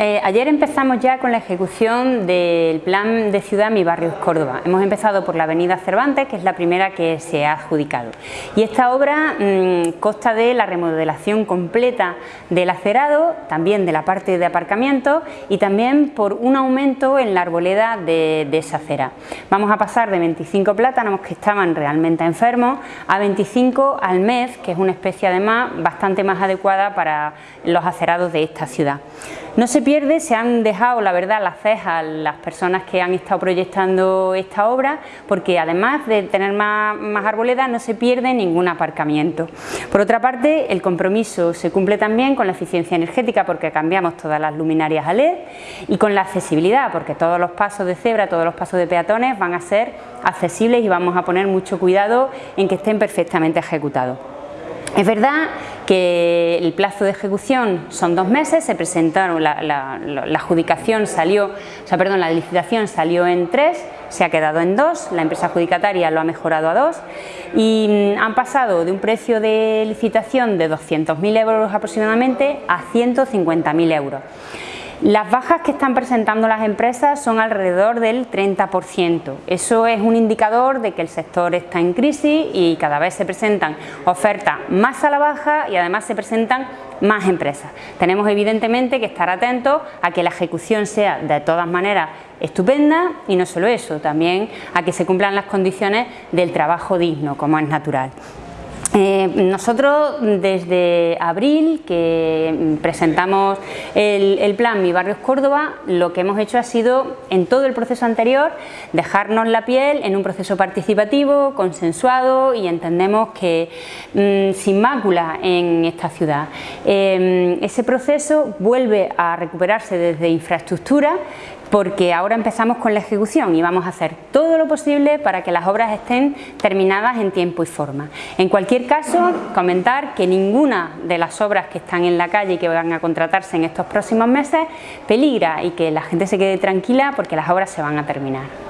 Eh, ayer empezamos ya con la ejecución del plan de ciudad Mi Barrio Córdoba. Hemos empezado por la avenida Cervantes, que es la primera que se ha adjudicado. Y esta obra mm, consta de la remodelación completa del acerado, también de la parte de aparcamiento y también por un aumento en la arboleda de, de esa acera. Vamos a pasar de 25 plátanos que estaban realmente enfermos a 25 al mes, que es una especie además bastante más adecuada para los acerados de esta ciudad. No se pierde, se han dejado la verdad las cejas las personas que han estado proyectando esta obra porque además de tener más, más arboledas no se pierde ningún aparcamiento. Por otra parte el compromiso se cumple también con la eficiencia energética porque cambiamos todas las luminarias a LED y con la accesibilidad porque todos los pasos de cebra, todos los pasos de peatones van a ser accesibles y vamos a poner mucho cuidado en que estén perfectamente ejecutados. Es verdad que el plazo de ejecución son dos meses, se presentaron, la, adjudicación salió, o sea, perdón, la licitación salió en tres, se ha quedado en dos, la empresa adjudicataria lo ha mejorado a dos y mm, han pasado de un precio de licitación de 200.000 euros aproximadamente a 150.000 euros. Las bajas que están presentando las empresas son alrededor del 30%. Eso es un indicador de que el sector está en crisis y cada vez se presentan ofertas más a la baja y además se presentan más empresas. Tenemos evidentemente que estar atentos a que la ejecución sea de todas maneras estupenda y no solo eso, también a que se cumplan las condiciones del trabajo digno, como es natural. Eh, nosotros desde abril que presentamos el, plan Mi Barrio es Córdoba, lo que hemos hecho ha sido en todo el proceso anterior dejarnos la piel en un proceso participativo, consensuado y entendemos que mm, sin mácula en esta ciudad. Eh, ese proceso vuelve a recuperarse desde infraestructura porque ahora empezamos con la ejecución y vamos a hacer todo lo posible para que las obras estén terminadas en tiempo y forma. En cualquier caso, comentar que ninguna de las obras que están en la calle y que van a contratarse en estos próximos meses peligra y que la gente se quede tranquila porque las obras se van a terminar.